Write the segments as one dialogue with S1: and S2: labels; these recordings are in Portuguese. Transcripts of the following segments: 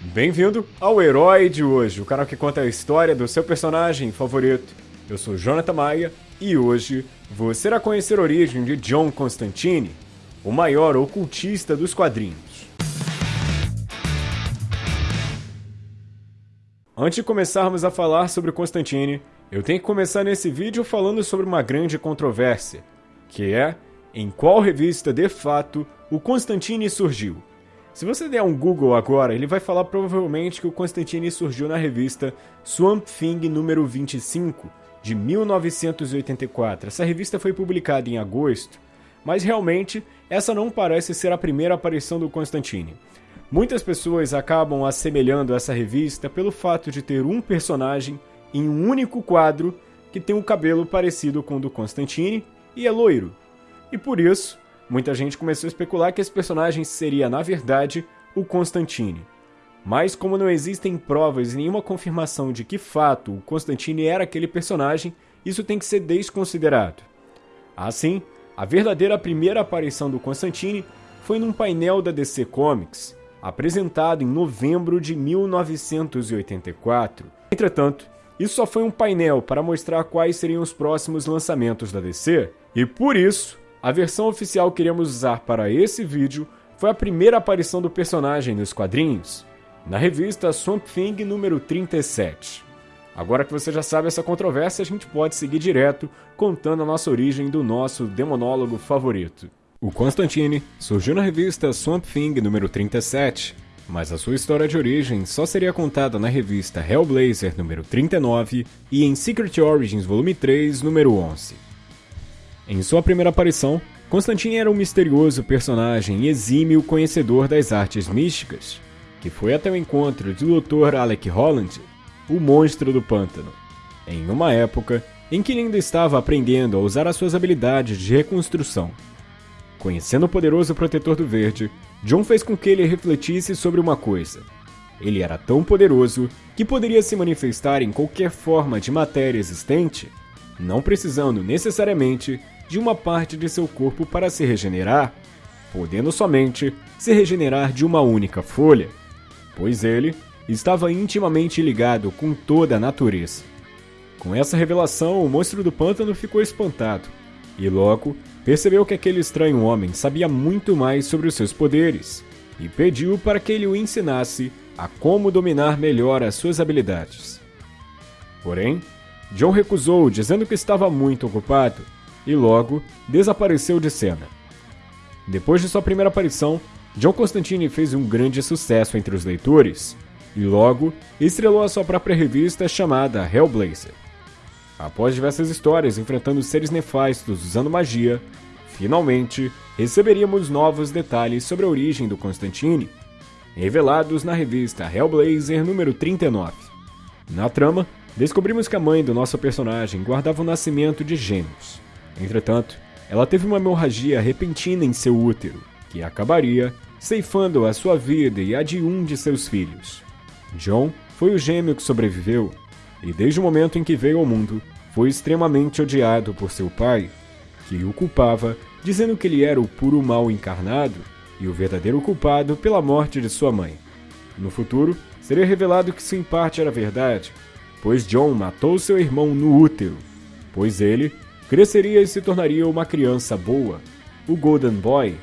S1: Bem-vindo ao Herói de hoje, o canal que conta a história do seu personagem favorito. Eu sou Jonathan Maia e hoje você irá conhecer a origem de John Constantine, o maior ocultista dos quadrinhos. Antes de começarmos a falar sobre Constantine, eu tenho que começar nesse vídeo falando sobre uma grande controvérsia, que é em qual revista de fato o Constantine surgiu. Se você der um Google agora, ele vai falar provavelmente que o Constantine surgiu na revista Swamp Thing número 25, de 1984. Essa revista foi publicada em agosto, mas realmente essa não parece ser a primeira aparição do Constantine. Muitas pessoas acabam assemelhando essa revista pelo fato de ter um personagem em um único quadro que tem um cabelo parecido com o do Constantine e é loiro. E por isso, muita gente começou a especular que esse personagem seria, na verdade, o Constantine. Mas como não existem provas e nenhuma confirmação de que fato o Constantine era aquele personagem, isso tem que ser desconsiderado. Assim, a verdadeira primeira aparição do Constantine foi num painel da DC Comics, apresentado em novembro de 1984. Entretanto, isso só foi um painel para mostrar quais seriam os próximos lançamentos da DC, e por isso a versão oficial que iremos usar para esse vídeo foi a primeira aparição do personagem nos quadrinhos, na revista Swamp Thing número 37. Agora que você já sabe essa controvérsia, a gente pode seguir direto contando a nossa origem do nosso demonólogo favorito. O Constantine surgiu na revista Swamp Thing número 37, mas a sua história de origem só seria contada na revista Hellblazer número 39 e em Secret Origins volume 3 número 11. Em sua primeira aparição, Constantine era um misterioso personagem exímio conhecedor das artes místicas, que foi até o encontro do Dr. Alec Holland, o monstro do pântano, em uma época em que ele ainda estava aprendendo a usar as suas habilidades de reconstrução. Conhecendo o poderoso protetor do verde, John fez com que ele refletisse sobre uma coisa. Ele era tão poderoso que poderia se manifestar em qualquer forma de matéria existente, não precisando necessariamente de uma parte de seu corpo para se regenerar, podendo somente se regenerar de uma única folha, pois ele estava intimamente ligado com toda a natureza. Com essa revelação, o monstro do pântano ficou espantado e logo percebeu que aquele estranho homem sabia muito mais sobre os seus poderes e pediu para que ele o ensinasse a como dominar melhor as suas habilidades. Porém, John recusou, dizendo que estava muito ocupado e logo desapareceu de cena. Depois de sua primeira aparição, John Constantine fez um grande sucesso entre os leitores e logo estrelou a sua própria revista chamada Hellblazer. Após diversas histórias enfrentando seres nefastos usando magia, finalmente receberíamos novos detalhes sobre a origem do Constantine, revelados na revista Hellblazer número 39. Na trama, descobrimos que a mãe do nosso personagem guardava o nascimento de gêmeos. Entretanto, ela teve uma hemorragia repentina em seu útero, que acabaria ceifando a sua vida e a de um de seus filhos. John foi o gêmeo que sobreviveu, e desde o momento em que veio ao mundo, foi extremamente odiado por seu pai, que o culpava, dizendo que ele era o puro mal encarnado e o verdadeiro culpado pela morte de sua mãe. No futuro, seria revelado que isso em parte era verdade, pois John matou seu irmão no útero, pois ele cresceria e se tornaria uma criança boa, o Golden Boy,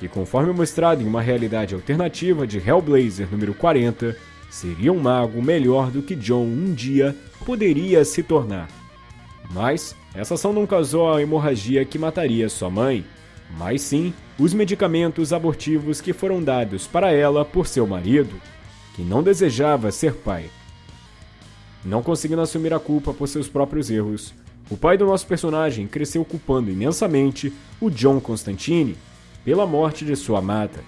S1: que, conforme mostrado em uma realidade alternativa de Hellblazer número 40, seria um mago melhor do que John um dia poderia se tornar. Mas essa ação não causou a hemorragia que mataria sua mãe, mas sim os medicamentos abortivos que foram dados para ela por seu marido, que não desejava ser pai. Não conseguindo assumir a culpa por seus próprios erros, o pai do nosso personagem cresceu culpando imensamente o John Constantine pela morte de sua amada,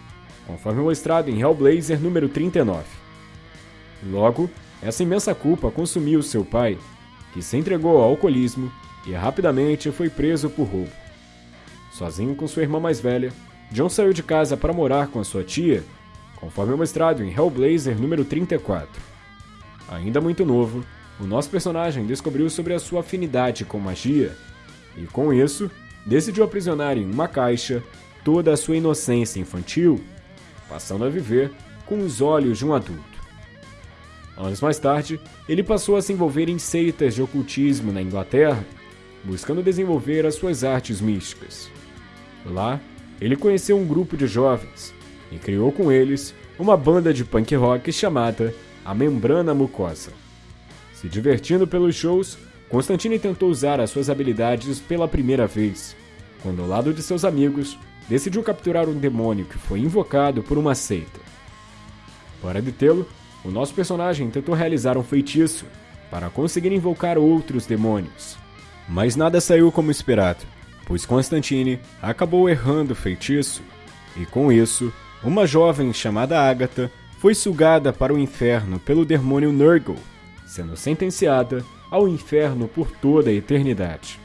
S1: conforme mostrado em Hellblazer número 39. Logo, essa imensa culpa consumiu seu pai, que se entregou ao alcoolismo e rapidamente foi preso por roubo. Sozinho com sua irmã mais velha, John saiu de casa para morar com a sua tia, conforme mostrado em Hellblazer número 34. Ainda muito novo, o nosso personagem descobriu sobre a sua afinidade com magia e, com isso, decidiu aprisionar em uma caixa toda a sua inocência infantil, passando a viver com os olhos de um adulto. Anos mais tarde, ele passou a se envolver em seitas de ocultismo na Inglaterra, buscando desenvolver as suas artes místicas. Lá, ele conheceu um grupo de jovens e criou com eles uma banda de punk rock chamada A Membrana Mucosa. Se divertindo pelos shows, Constantine tentou usar as suas habilidades pela primeira vez, quando ao lado de seus amigos, decidiu capturar um demônio que foi invocado por uma seita. Para detê-lo, o nosso personagem tentou realizar um feitiço para conseguir invocar outros demônios. Mas nada saiu como esperado, pois Constantine acabou errando o feitiço, e com isso, uma jovem chamada Agatha foi sugada para o inferno pelo demônio Nurgle, sendo sentenciada ao inferno por toda a eternidade.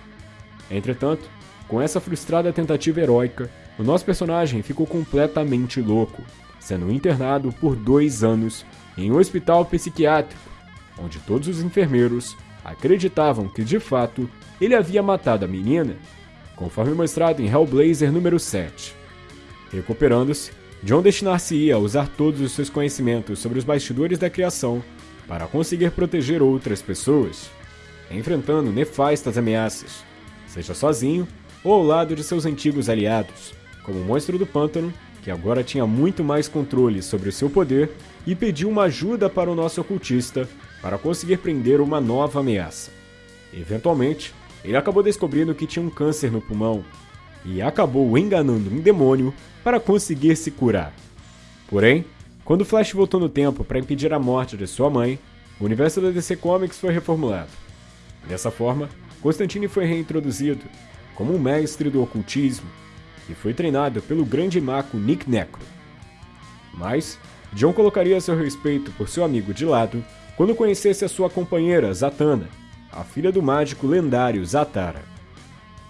S1: Entretanto, com essa frustrada tentativa heróica, o nosso personagem ficou completamente louco, sendo internado por dois anos em um hospital psiquiátrico, onde todos os enfermeiros acreditavam que de fato ele havia matado a menina, conforme mostrado em Hellblazer número 7. Recuperando-se, John destinar-se-ia a usar todos os seus conhecimentos sobre os bastidores da criação para conseguir proteger outras pessoas, enfrentando nefastas ameaças, seja sozinho ou ao lado de seus antigos aliados, como o monstro do pântano, que agora tinha muito mais controle sobre o seu poder e pediu uma ajuda para o nosso ocultista para conseguir prender uma nova ameaça. Eventualmente, ele acabou descobrindo que tinha um câncer no pulmão e acabou enganando um demônio para conseguir se curar. Porém, quando Flash voltou no tempo para impedir a morte de sua mãe, o universo da DC Comics foi reformulado. Dessa forma, Constantine foi reintroduzido como um mestre do ocultismo e foi treinado pelo grande mago Nick Necro. Mas, John colocaria seu respeito por seu amigo de lado quando conhecesse a sua companheira Zatanna, a filha do mágico lendário Zatara.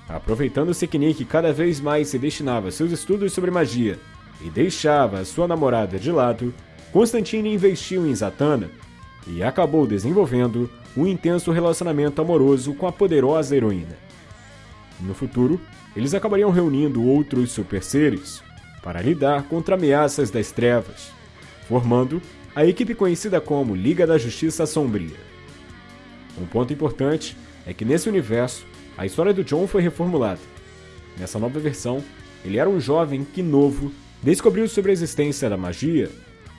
S1: Aproveitando-se que Nick cada vez mais se destinava a seus estudos sobre magia e deixava sua namorada de lado, Constantine investiu em Zatanna e acabou desenvolvendo um intenso relacionamento amoroso com a poderosa heroína. No futuro, eles acabariam reunindo outros super seres para lidar contra ameaças das trevas, formando a equipe conhecida como Liga da Justiça Sombria. Um ponto importante é que nesse universo, a história do John foi reformulada. Nessa nova versão, ele era um jovem que novo descobriu sobre a existência da magia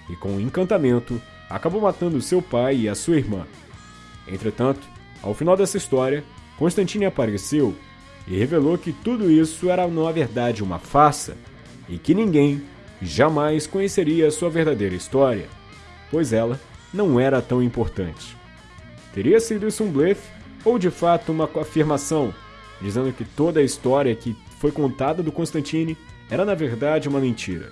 S1: e, com um encantamento, acabou matando seu pai e a sua irmã. Entretanto, ao final dessa história, Constantine apareceu e revelou que tudo isso era na verdade uma farsa e que ninguém jamais conheceria sua verdadeira história, pois ela não era tão importante. Teria sido isso um blefe ou de fato uma afirmação, dizendo que toda a história que foi contada do Constantine era na verdade uma mentira?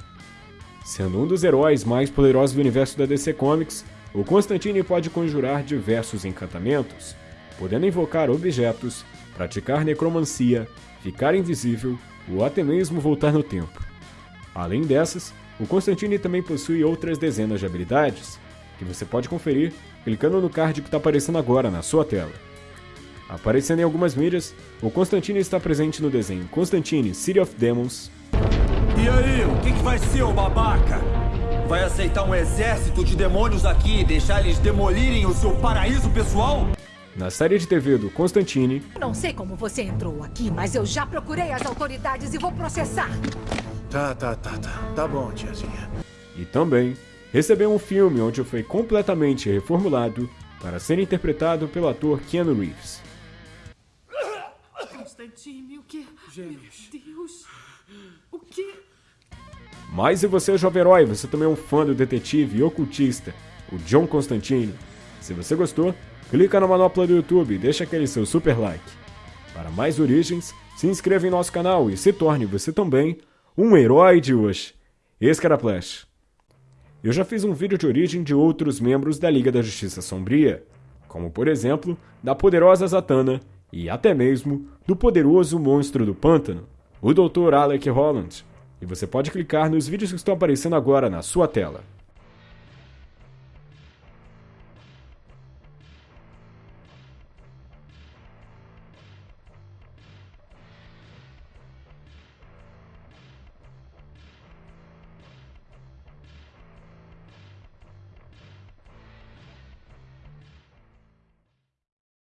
S1: Sendo um dos heróis mais poderosos do universo da DC Comics, o Constantine pode conjurar diversos encantamentos, podendo invocar objetos praticar necromancia, ficar invisível ou até mesmo voltar no tempo. Além dessas, o Constantine também possui outras dezenas de habilidades, que você pode conferir clicando no card que está aparecendo agora na sua tela. Aparecendo em algumas mídias, o Constantine está presente no desenho Constantine City of Demons.
S2: E aí, o que, que vai ser, o babaca? Vai aceitar um exército de demônios aqui e deixar eles demolirem o seu paraíso pessoal?
S1: na série de TV do Constantine.
S3: Não sei como você entrou aqui, mas eu já procurei as autoridades e vou processar.
S4: Tá, tá, tá, tá. Tá bom, tiazinha.
S1: E também recebeu um filme onde foi completamente reformulado para ser interpretado pelo ator Keanu Reeves.
S5: Constantine, o que? Gêmeos. Meu Deus. O que?
S1: Mas e você, jovem herói, você também é um fã do detetive e ocultista, o John Constantine. Se você gostou, clica na manopla do YouTube e deixa aquele seu super like. Para mais origens, se inscreva em nosso canal e se torne você também um herói de hoje. Esse era Flash. Eu já fiz um vídeo de origem de outros membros da Liga da Justiça Sombria, como por exemplo, da poderosa Zatanna e até mesmo do poderoso monstro do pântano, o Dr. Alec Holland. E você pode clicar nos vídeos que estão aparecendo agora na sua tela.